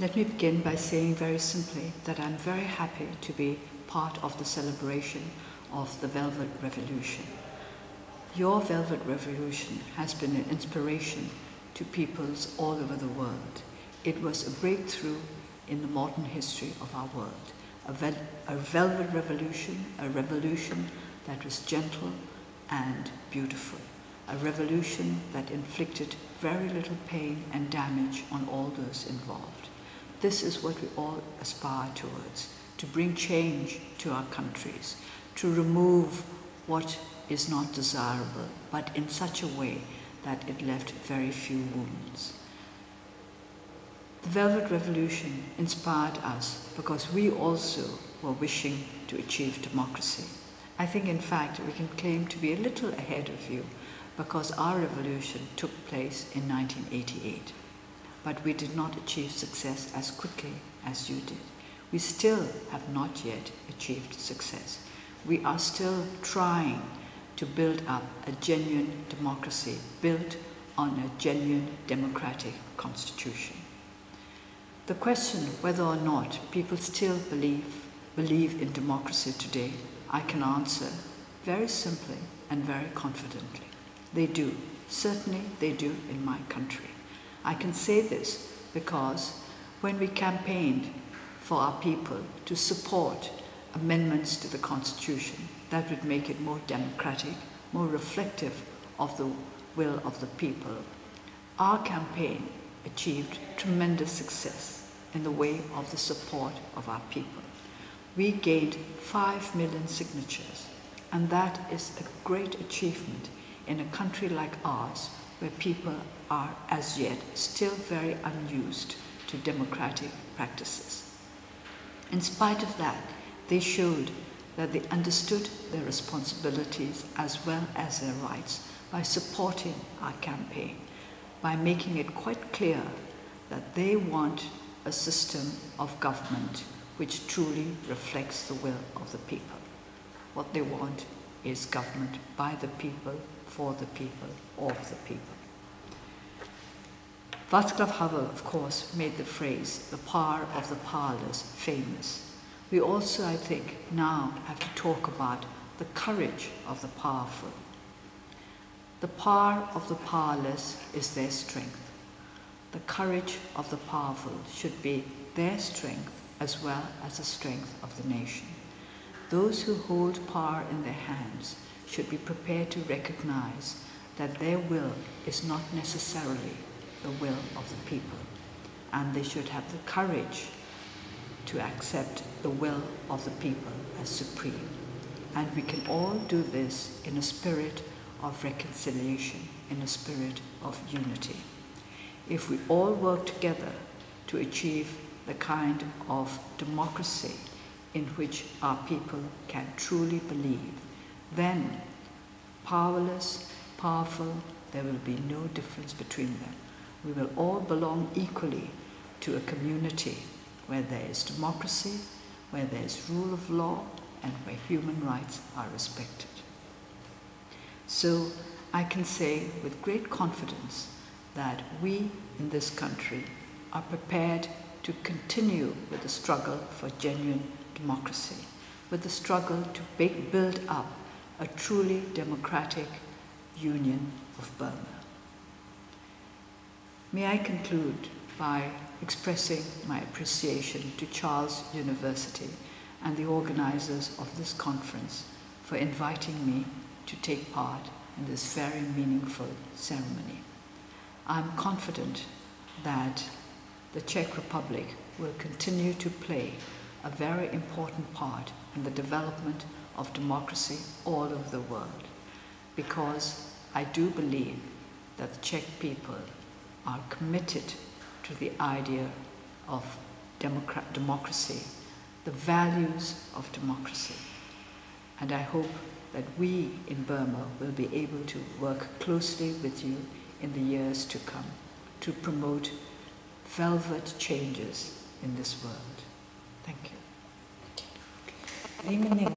Let me begin by saying very simply that I'm very happy to be part of the celebration of the Velvet Revolution. Your Velvet Revolution has been an inspiration to peoples all over the world. It was a breakthrough in the modern history of our world. A, vel a velvet revolution, a revolution that was gentle and beautiful. A revolution that inflicted very little pain and damage on all those involved. This is what we all aspire towards, to bring change to our countries, to remove what is not desirable, but in such a way that it left very few wounds. The Velvet Revolution inspired us because we also were wishing to achieve democracy. I think, in fact, we can claim to be a little ahead of you because our revolution took place in 1988. But we did not achieve success as quickly as you did. We still have not yet achieved success. We are still trying to build up a genuine democracy built on a genuine democratic constitution. The question whether or not people still believe, believe in democracy today, I can answer very simply and very confidently. They do. Certainly they do in my country. I can say this because when we campaigned for our people to support amendments to the Constitution that would make it more democratic, more reflective of the will of the people, our campaign achieved tremendous success in the way of the support of our people. We gained 5 million signatures, and that is a great achievement in a country like ours where people are as yet still very unused to democratic practices. In spite of that, they showed that they understood their responsibilities as well as their rights by supporting our campaign, by making it quite clear that they want a system of government which truly reflects the will of the people. What they want is government by the people, for the people, of the people. Václav Havel, of course, made the phrase, the power of the powerless, famous. We also, I think, now have to talk about the courage of the powerful. The power of the powerless is their strength. The courage of the powerful should be their strength as well as the strength of the nation. Those who hold power in their hands should be prepared to recognize that their will is not necessarily the will of the people. And they should have the courage to accept the will of the people as supreme. And we can all do this in a spirit of reconciliation, in a spirit of unity. If we all work together to achieve the kind of democracy in which our people can truly believe, then powerless, powerful, there will be no difference between them. We will all belong equally to a community where there is democracy, where there is rule of law, and where human rights are respected. So I can say with great confidence that we in this country are prepared to continue with the struggle for genuine democracy, with the struggle to build up a truly democratic union of Burma. May I conclude by expressing my appreciation to Charles University and the organizers of this conference for inviting me to take part in this very meaningful ceremony. I'm confident that the Czech Republic will continue to play a very important part in the development of democracy all over the world because I do believe that the Czech people are committed to the idea of democracy, the values of democracy. And I hope that we in Burma will be able to work closely with you in the years to come to promote velvet changes in this world. Thank you.